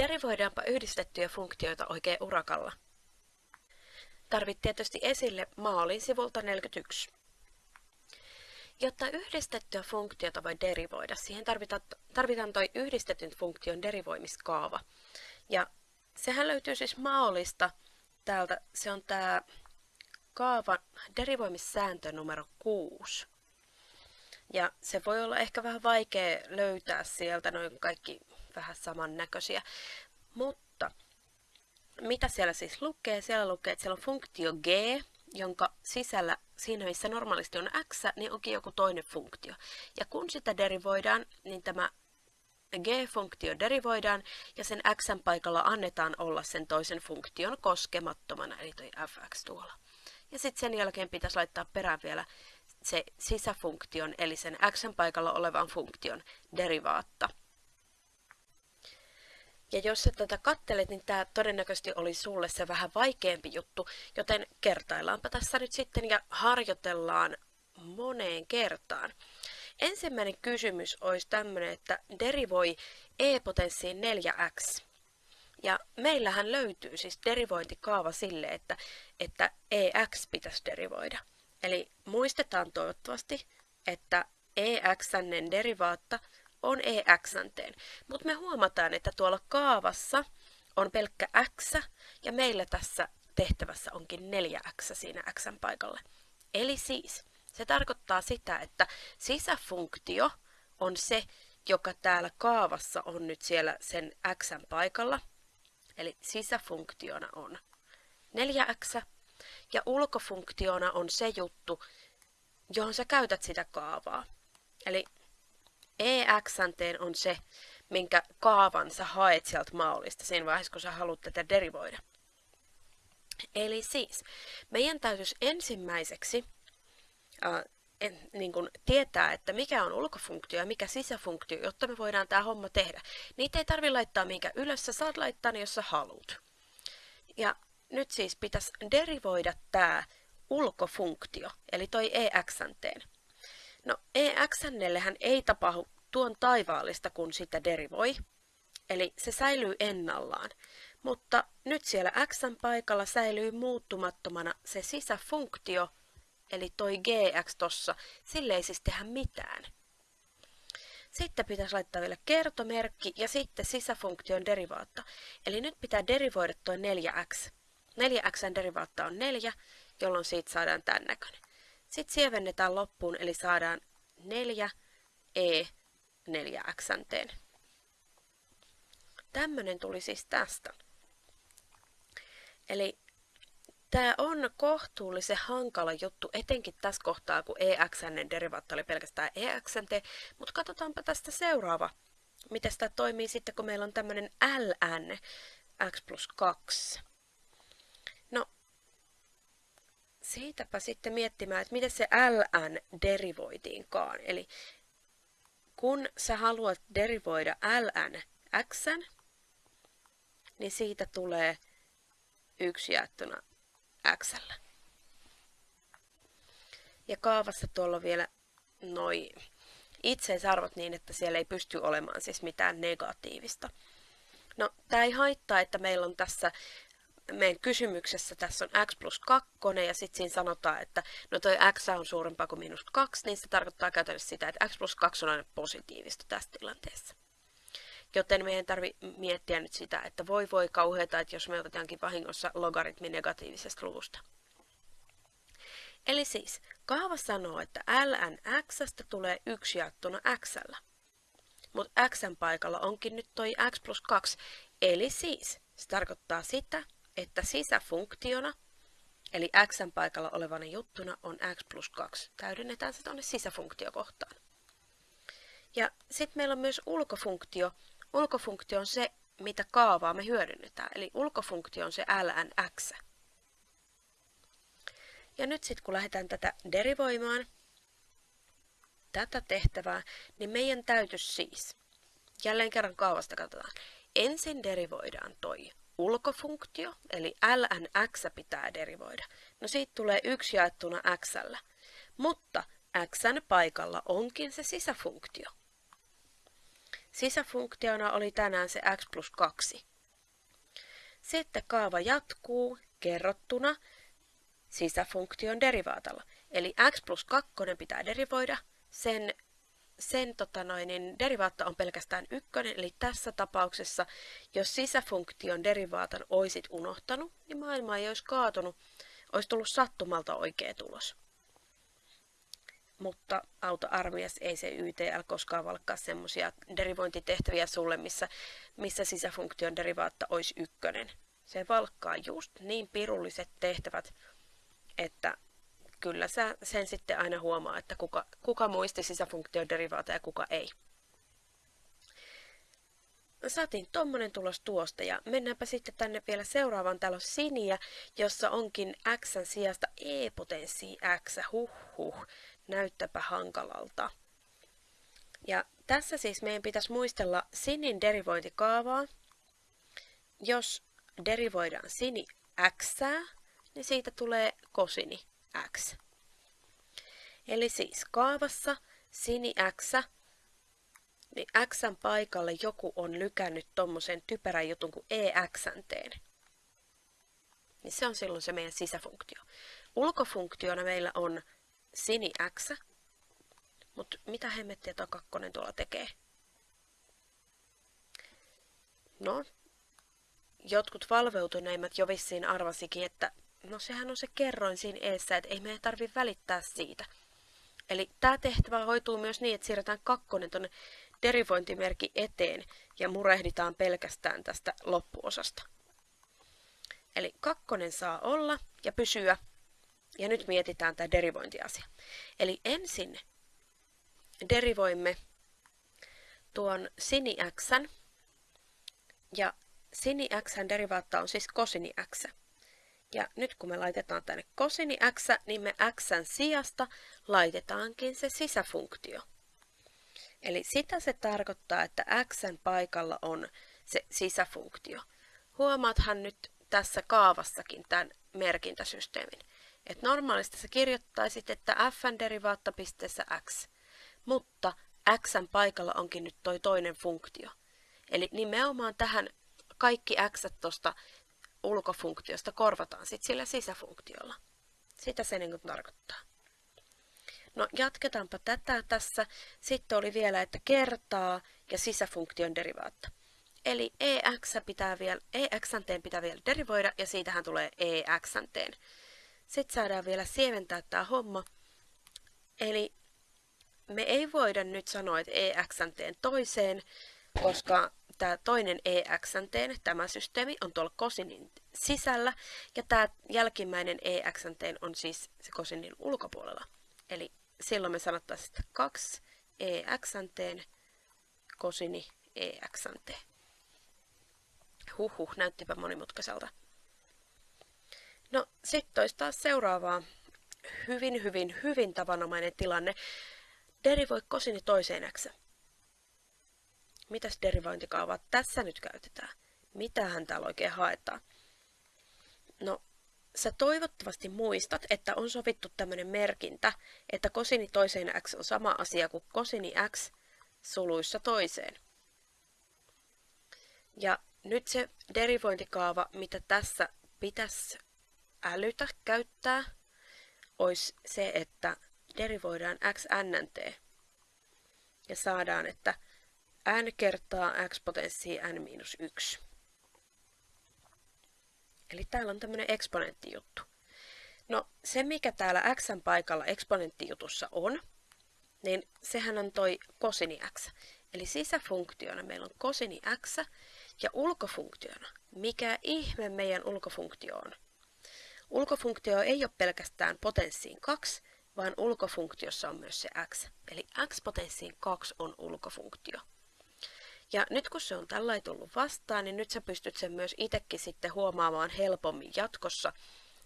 Derivoidaanpa yhdistettyjä funktioita oikein urakalla. Tarvit tietysti esille maalin sivulta 41. Jotta yhdistettyä funktiota voi derivoida, siihen tarvitaan, tarvitaan toi yhdistetyn funktion derivoimiskaava. Ja sehän löytyy siis maalista täältä, se on tämä kaavan derivoimissääntö numero 6. Ja se voi olla ehkä vähän vaikea löytää sieltä, noin kaikki vähän samannäköisiä. Mutta mitä siellä siis lukee? Siellä lukee, että siellä on funktio g, jonka sisällä siinä missä normaalisti on x, niin onkin joku toinen funktio. Ja kun sitä derivoidaan, niin tämä g-funktio derivoidaan ja sen x paikalla annetaan olla sen toisen funktion koskemattomana, eli toi fx tuolla. Ja sitten sen jälkeen pitäisi laittaa perään vielä se sisäfunktion, eli sen x paikalla olevan funktion derivaatta. Ja jos sä tätä kattelet, niin tämä todennäköisesti oli sulle se vähän vaikeampi juttu, joten kertaillaanpa tässä nyt sitten ja harjoitellaan moneen kertaan. Ensimmäinen kysymys olisi tämmöinen, että derivoi e-potenssiin 4x. Ja meillähän löytyy siis derivointikaava sille, että, että ex pitäisi derivoida. Eli muistetaan toivottavasti, että exn derivaatta on exnteen. Mutta me huomataan, että tuolla kaavassa on pelkkä x ja meillä tässä tehtävässä onkin 4x siinä x paikalle. Eli siis se tarkoittaa sitä, että sisäfunktio on se, joka täällä kaavassa on nyt siellä sen x paikalla. Eli sisäfunktiona on 4x ja ulkofunktiona on se juttu, johon sä käytät sitä kaavaa. Eli ex on se, minkä kaavan sä haet sieltä maalista siinä vaiheessa, kun sä haluat tätä derivoida. Eli siis, meidän täytyisi ensimmäiseksi äh, en, niin kuin tietää, että mikä on ulkofunktio ja mikä sisäfunktio, jotta me voidaan tämä homma tehdä. Niitä ei tarvitse laittaa minkä ylös, sä saat laittaa ne, jos sä haluat. Ja nyt siis pitäisi derivoida tämä ulkofunktio, eli toi exnteen. No exnellehän ei tapahdu tuon taivaallista, kun sitä derivoi, eli se säilyy ennallaan. Mutta nyt siellä x paikalla säilyy muuttumattomana se sisäfunktio, eli toi gx tossa, sille ei siis tehdä mitään. Sitten pitäisi laittaa vielä kertomerkki ja sitten sisäfunktion derivaatta. Eli nyt pitää derivoida toi 4x. 4x derivaatta on 4, jolloin siitä saadaan tämän näköinen. Sitten sievennetään loppuun, eli saadaan 4 e 4x. Tämmöinen tuli siis tästä. Eli Tämä on kohtuullisen hankala juttu, etenkin tässä kohtaa, kun EXN derivaatta oli pelkästään EXNT, mutta katsotaanpa tästä seuraava. Miten tämä toimii sitten, kun meillä on tämmöinen LN, x plus 2. No, siitäpä sitten miettimään, että miten se LN derivoitiinkaan. Eli kun sä haluat derivoida ln x, niin siitä tulee yksi jaettuna x. Ja kaavassa tuolla on vielä noin itseisarvot niin, että siellä ei pysty olemaan siis mitään negatiivista. No, tämä ei haittaa, että meillä on tässä meidän kysymyksessä tässä on x plus 2 ja sitten siinä sanotaan, että no toi x on suurempaa kuin miinus 2, niin se tarkoittaa käytännössä sitä, että x plus 2 on aina positiivista tässä tilanteessa. Joten meidän tarvi miettiä nyt sitä, että voi voi kauheata, että jos me otetaankin vahingossa logaritmi negatiivisesta luvusta. Eli siis, kaava sanoo, että ln x tulee 1 jaettuna x. Mutta x paikalla onkin nyt toi x plus 2, eli siis se tarkoittaa sitä, että sisäfunktiona, eli x paikalla olevana juttuna on x plus 2. Täydennetään se tuonne sisäfunktiokohtaan. Ja sitten meillä on myös ulkofunktio, Ulkofunktio on se, mitä kaavaa me hyödynnetään, eli ulkofunktio on se lnx. Ja nyt sitten kun lähdetään tätä derivoimaan, tätä tehtävää, niin meidän täytyisi siis, jälleen kerran kaavasta katsotaan, ensin derivoidaan toi ulkofunktio, eli lnx pitää derivoida. No siitä tulee yksi jaettuna x, mutta xn paikalla onkin se sisäfunktio. Sisäfunktiona oli tänään se x plus 2. Sitten kaava jatkuu kerrottuna sisäfunktion derivaatalla. Eli x plus 2 pitää derivoida, sen, sen tota noin, niin derivaatta on pelkästään ykkönen, eli tässä tapauksessa, jos sisäfunktion derivaatan oisit unohtanut, niin maailma ei olisi kaatunut, olisi tullut sattumalta oikea tulos. Mutta auta armias ei se YTL koskaan valkkaa semmoisia derivointitehtäviä sulle, missä, missä sisäfunktion derivaatta olisi ykkönen. Se valkkaa just niin pirulliset tehtävät, että kyllä sä sen sitten aina huomaa, että kuka, kuka muisti sisäfunktion derivaata ja kuka ei. Saatiin tommonen tulos tuosta ja mennäänpä sitten tänne vielä seuraavaan. Täällä on siniä, jossa onkin x sijasta e-potenssi x. Huh huh, näyttäpä hankalalta. Ja tässä siis meidän pitäisi muistella sinin derivointikaavaa. Jos derivoidaan sini x, niin siitä tulee kosini x. Eli siis kaavassa sini x, niin x paikalle joku on lykännyt tommosen typerän jutun kuin exnteen. Niin se on silloin se meidän sisäfunktio. Ulkofunktiona meillä on sini x, mutta mitä hemmettiä tuo kakkonen tuolla tekee? No, jotkut valveutuneimmat jo vissiin arvasikin, että no sehän on se kerroin siinä eessä, että ei meidän tarvitse välittää siitä. Eli tämä tehtävä hoituu myös niin, että siirretään kakkonen tuonne derivointimerkki eteen ja murehditaan pelkästään tästä loppuosasta. Eli kakkonen saa olla ja pysyä. Ja nyt mietitään tämä derivointiasia. Eli ensin derivoimme tuon sini x ja sini x derivaatta on siis kosini x. Ja nyt kun me laitetaan tänne kosini x, niin me x sijasta laitetaankin se sisäfunktio. Eli sitä se tarkoittaa, että x paikalla on se sisäfunktio. Huomaathan nyt tässä kaavassakin tämän merkintäsysteemin. että normaalisti sä kirjoittaisit, että f derivaatta pisteessä x, mutta x paikalla onkin nyt toi toinen funktio. Eli nimenomaan tähän kaikki x tuosta ulkofunktiosta korvataan sitten sillä sisäfunktiolla. Sitä se niin tarkoittaa. No jatketaanpa tätä tässä. Sitten oli vielä, että kertaa ja sisäfunktion derivaatta. Eli ex pitää vielä, exanteen pitää vielä derivoida ja siitähän tulee exanteen. Sitten saadaan vielä sieventää tämä homma. Eli me ei voida nyt sanoa, että exanteen toiseen, koska tämä toinen EXNT, tämä systeemi, on tuolla kosinin sisällä, ja tämä jälkimmäinen EXNT on siis se kosinin ulkopuolella. Eli silloin me sanottaisiin, että 2 EXNT, kosini EXNT. Huhhuh, näyttipä monimutkaiselta. No, sitten olisi taas seuraavaa hyvin, hyvin, hyvin tavanomainen tilanne. Derivoi kosini toiseen x. Mitäs derivointikaavaa tässä nyt käytetään? Mitähän täällä oikein haetaan? No, sä toivottavasti muistat, että on sovittu tämmöinen merkintä, että kosini toiseen x on sama asia kuin kosini x suluissa toiseen. Ja nyt se derivointikaava, mitä tässä pitäisi älytä käyttää, olisi se, että derivoidaan x nnt ja saadaan, että n kertaa x potenssiin n miinus 1. Eli täällä on tämmöinen eksponenttijuttu. No se mikä täällä x paikalla eksponenttijutussa on, niin sehän on toi kosini x. Eli sisäfunktiona meillä on kosini x ja ulkofunktiona, mikä ihme meidän ulkofunktio on. Ulkofunktio ei ole pelkästään potenssiin 2, vaan ulkofunktiossa on myös se x. Eli x potenssiin 2 on ulkofunktio. Ja nyt kun se on tällä tullut vastaan, niin nyt sä pystyt sen myös itsekin sitten huomaamaan helpommin jatkossa.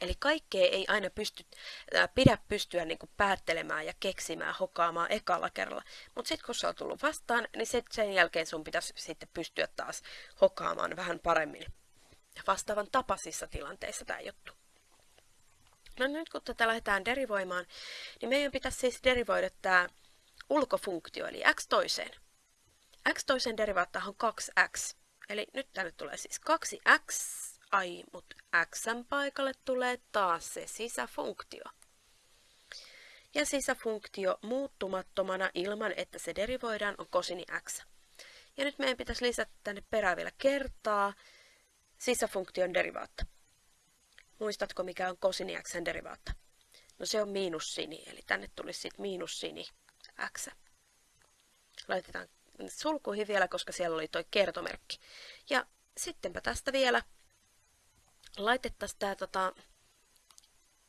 Eli kaikkea ei aina pysty, äh, pidä pystyä niin kuin päättelemään ja keksimään, hokaamaan ekalla kerralla. Mutta sitten kun se on tullut vastaan, niin sit sen jälkeen sun pitäisi sitten pystyä taas hokaamaan vähän paremmin. Vastaavan tapaisissa tilanteissa tämä juttu. No nyt kun tätä lähdetään derivoimaan, niin meidän pitäisi siis derivoida tämä ulkofunktio, eli x toiseen x toisen derivaatta on 2x. Eli nyt tänne tulee siis 2x, ai, mutta x paikalle tulee taas se sisäfunktio. Ja sisäfunktio muuttumattomana ilman, että se derivoidaan, on kosini x. Ja nyt meidän pitäisi lisätä tänne perään vielä kertaa sisäfunktion derivaatta. Muistatko, mikä on kosini x derivaatta? No se on miinus sini, eli tänne tulisi sitten miinus sini x. Laitetaan sulkuihin vielä, koska siellä oli tuo kertomerkki. Ja sittenpä tästä vielä laitettaisiin tämä tota,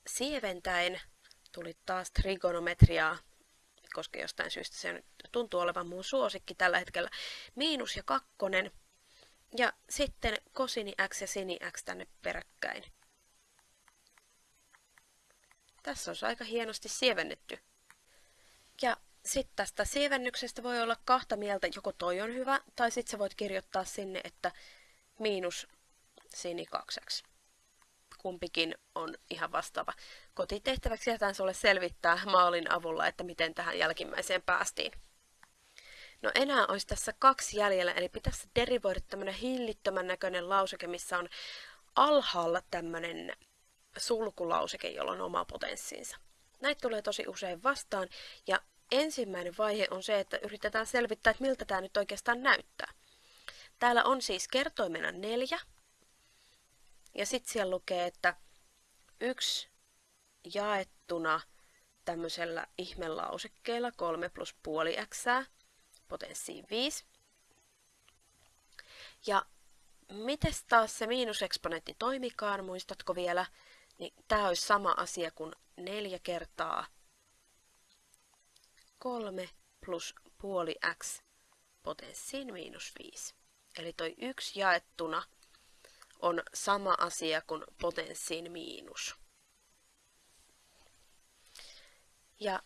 sieventäen, tuli taas trigonometriaa, koska jostain syystä se nyt tuntuu olevan mun suosikki tällä hetkellä, miinus ja kakkonen, ja sitten kosini x ja sini x tänne peräkkäin. Tässä on aika hienosti sievennetty. Ja sitten tästä sievennyksestä voi olla kahta mieltä, joko toi on hyvä, tai sitten sä voit kirjoittaa sinne, että miinus sini 2 Kumpikin on ihan vastaava. Kotitehtäväksi jätän sulle selvittää maalin avulla, että miten tähän jälkimmäiseen päästiin. No enää olisi tässä kaksi jäljellä, eli pitäisi derivoida tämmöinen hillittömän näköinen lauseke, missä on alhaalla tämmöinen sulkulauseke, jolla on oma potenssiinsa. Näitä tulee tosi usein vastaan, ja ensimmäinen vaihe on se, että yritetään selvittää, että miltä tämä nyt oikeastaan näyttää. Täällä on siis kertoimena neljä, ja sitten siellä lukee, että yksi jaettuna tämmöisellä ihmelausekkeella 3 plus puoli x potenssiin 5. Ja miten taas se miinuseksponentti toimikaan, muistatko vielä? Niin tämä olisi sama asia kuin 4 kertaa 3 plus puoli x potenssiin miinus 5. Eli toi 1 jaettuna on sama asia kuin potenssiin miinus. Ja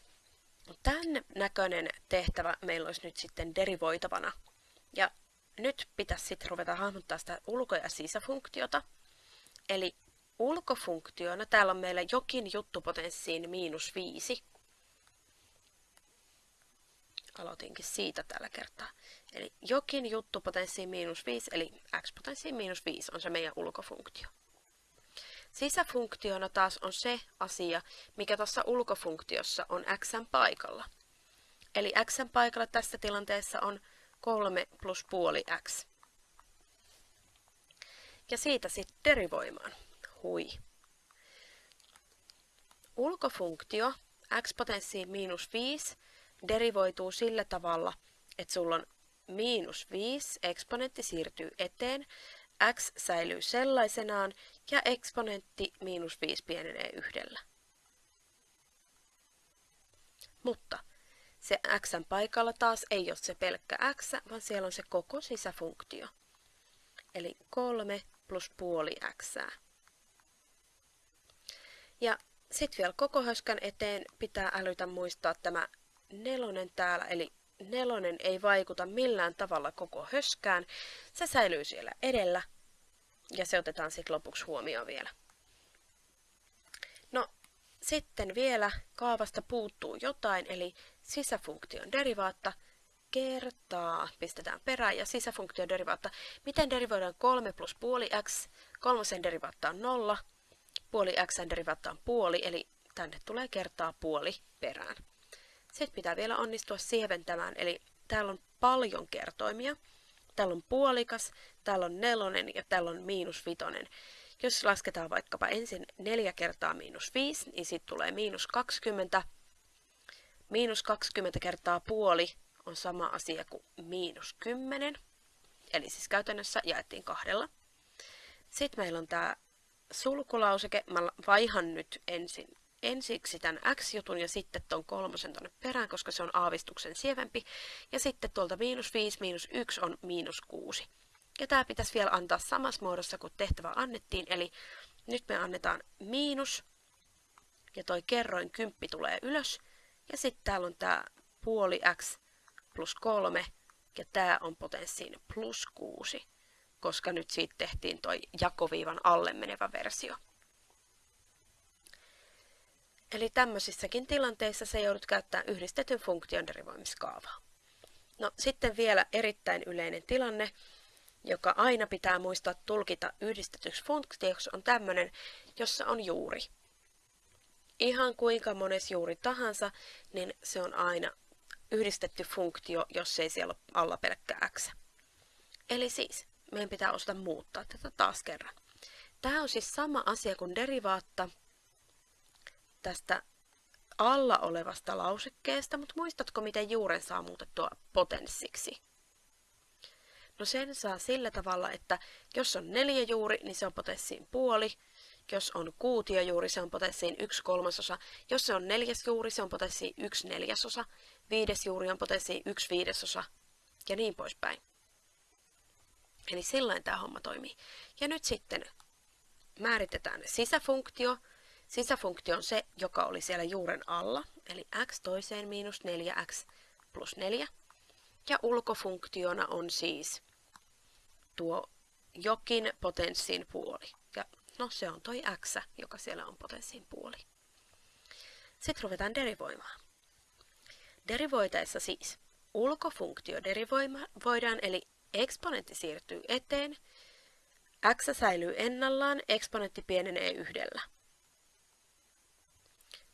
tämän näköinen tehtävä meillä olisi nyt sitten derivoitavana. Ja nyt pitäisi sitten ruveta hahmottaa sitä ulko- ja sisäfunktiota. Eli ulkofunktiona täällä on meillä jokin juttupotenssiin miinus 5. Aloitinkin siitä tällä kertaa. Eli jokin juttupotenssiin miinus 5, eli x-potenssiin miinus 5 on se meidän ulkofunktio. Sisäfunktiona taas on se asia, mikä tuossa ulkofunktiossa on x paikalla. Eli x paikalla tässä tilanteessa on 3 plus puoli x. Ja siitä sitten derivoimaan. Hui. Ulkofunktio x potenssiin miinus 5 derivoituu sillä tavalla, että sulla on miinus 5, eksponentti siirtyy eteen, x säilyy sellaisenaan ja eksponentti miinus 5 pienenee yhdellä. Mutta se x paikalla taas ei ole se pelkkä x, vaan siellä on se koko sisäfunktio. Eli 3 plus puoli x. Ja sitten vielä koko höskän eteen pitää älytä muistaa tämä nelonen täällä, eli nelonen ei vaikuta millään tavalla koko höskään. Se säilyy siellä edellä ja se otetaan sitten lopuksi huomioon vielä. No, sitten vielä kaavasta puuttuu jotain, eli sisäfunktion derivaatta kertaa, pistetään perään, ja sisäfunktion derivaatta. Miten derivoidaan 3 plus puoli x? Kolmosen derivaatta on 0, puoli x derivaatta on puoli, eli tänne tulee kertaa puoli perään. Sitten pitää vielä onnistua sieventämään, eli täällä on paljon kertoimia. Täällä on puolikas, täällä on nelonen ja täällä on miinus vitonen. Jos lasketaan vaikkapa ensin 4 kertaa miinus 5, niin sitten tulee miinus 20. Miinus 20 kertaa puoli on sama asia kuin miinus 10. Eli siis käytännössä jaettiin kahdella. Sitten meillä on tämä sulkulauseke. Mä vaihan nyt ensin ensiksi tämän x-jutun ja sitten tuon kolmosen tuonne perään, koska se on aavistuksen sievempi. Ja sitten tuolta miinus 5, miinus 1 on miinus 6. Ja tämä pitäisi vielä antaa samassa muodossa kuin tehtävä annettiin, eli nyt me annetaan miinus, ja toi kerroin kymppi tulee ylös, ja sitten täällä on tämä puoli x plus 3, ja tämä on potenssiin plus 6, koska nyt siitä tehtiin toi jakoviivan alle menevä versio. Eli tämmöisissäkin tilanteissa se joudut käyttämään yhdistetyn funktion derivoimiskaavaa. No sitten vielä erittäin yleinen tilanne, joka aina pitää muistaa tulkita yhdistetyksi funktioksi, on tämmöinen, jossa on juuri. Ihan kuinka mones juuri tahansa, niin se on aina yhdistetty funktio, jos ei siellä ole alla pelkkä x. Eli siis, meidän pitää osata muuttaa tätä taas kerran. Tämä on siis sama asia kuin derivaatta tästä alla olevasta lausekkeesta, mutta muistatko, miten juuren saa muutettua potenssiksi? No sen saa sillä tavalla, että jos on neljä juuri, niin se on potenssiin puoli. Jos on kuutio juuri, se on potenssiin yksi kolmasosa. Jos se on neljäs juuri, se on potenssiin yksi neljäsosa. Viides juuri on potenssiin yksi viidesosa. Ja niin poispäin. Eli sillain tämä homma toimii. Ja nyt sitten määritetään sisäfunktio. Sisäfunktio on se, joka oli siellä juuren alla, eli x toiseen miinus 4x plus 4. Ja ulkofunktiona on siis tuo jokin potenssin puoli. Ja no se on toi x, joka siellä on potenssin puoli. Sitten ruvetaan derivoimaan. Derivoitaessa siis ulkofunktio derivoidaan, eli eksponentti siirtyy eteen, x säilyy ennallaan, eksponentti pienenee yhdellä.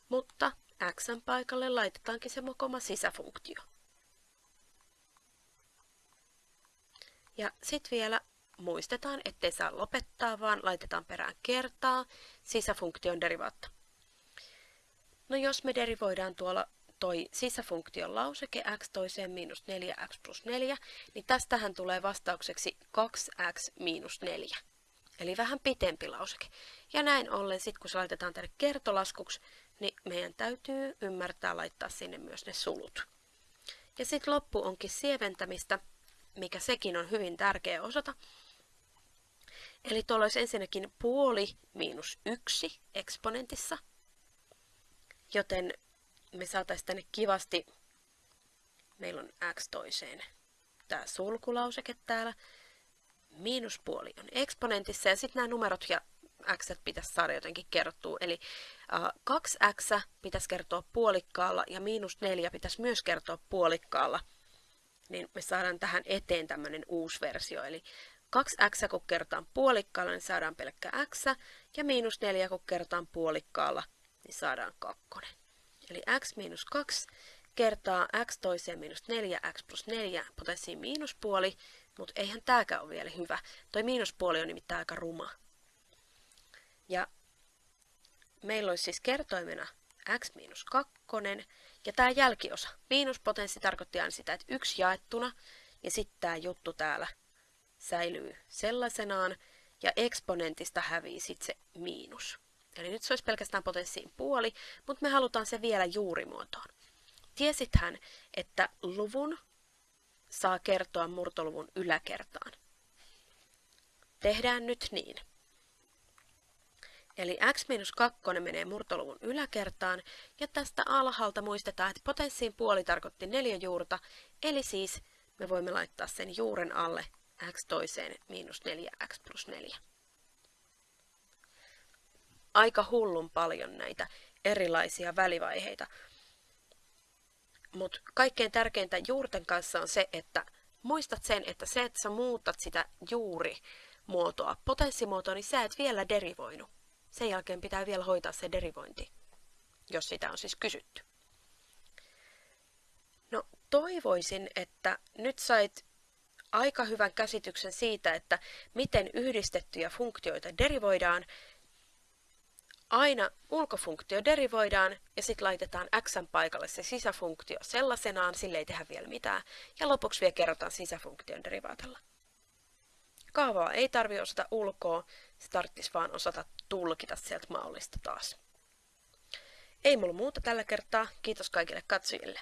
Mutta x paikalle laitetaankin se mokoma sisäfunktio. Ja sitten vielä muistetaan, ettei saa lopettaa, vaan laitetaan perään kertaa sisäfunktion derivaatta. No jos me derivoidaan tuolla toi sisäfunktion lauseke x toiseen miinus 4x plus 4, niin tästähän tulee vastaukseksi 2x miinus 4. Eli vähän pitempi lauseke. Ja näin ollen, sit kun se laitetaan tänne kertolaskuksi, niin meidän täytyy ymmärtää laittaa sinne myös ne sulut. Ja sitten loppu onkin sieventämistä, mikä sekin on hyvin tärkeä osata. Eli tuolla olisi ensinnäkin puoli miinus yksi eksponentissa, joten me saataisiin tänne kivasti, meillä on x toiseen tämä sulkulauseke täällä, miinuspuoli on eksponentissa ja sitten nämä numerot ja x pitäisi saada jotenkin kerrottua. Eli uh, 2x pitäisi kertoa puolikkaalla ja miinus 4 pitäisi myös kertoa puolikkaalla. Niin me saadaan tähän eteen tämmöinen uusi versio. Eli 2x kun kertaan puolikkaalla, niin saadaan pelkkä x. Ja miinus 4 kun kertaan puolikkaalla, niin saadaan kakkonen. Eli x miinus 2 kertaa x toiseen miinus 4x plus 4 potenssiin miinuspuoli, mutta eihän tääkään ole vielä hyvä. Toi miinuspuoli on nimittäin aika ruma. Ja meillä olisi siis kertoimena x miinus 2, ja tämä jälkiosa. Miinuspotenssi tarkoitti aina sitä, että yksi jaettuna, ja sitten tämä juttu täällä säilyy sellaisenaan, ja eksponentista hävii sitten se miinus. Eli nyt se olisi pelkästään potenssiin puoli, mutta me halutaan se vielä juurimuotoon. Tiesithän, että luvun saa kertoa murtoluvun yläkertaan. Tehdään nyt niin. Eli x-2 menee murtoluvun yläkertaan, ja tästä alhaalta muistetaan, että potenssiin puoli tarkoitti neljä juurta, eli siis me voimme laittaa sen juuren alle x toiseen miinus 4x plus 4 aika hullun paljon näitä erilaisia välivaiheita. Mutta kaikkein tärkeintä juurten kanssa on se, että muistat sen, että se, että sä muutat sitä juurimuotoa, potenssimuotoa, niin sä et vielä derivoinut. Sen jälkeen pitää vielä hoitaa se derivointi, jos sitä on siis kysytty. No toivoisin, että nyt sait aika hyvän käsityksen siitä, että miten yhdistettyjä funktioita derivoidaan aina ulkofunktio derivoidaan ja sitten laitetaan x paikalle se sisäfunktio sellaisenaan, sille ei tehdä vielä mitään, ja lopuksi vielä kerrotaan sisäfunktion derivaatella. Kaavaa ei tarvi osata ulkoa, se tarvitsisi vaan osata tulkita sieltä mallista taas. Ei mulla muuta tällä kertaa, kiitos kaikille katsojille.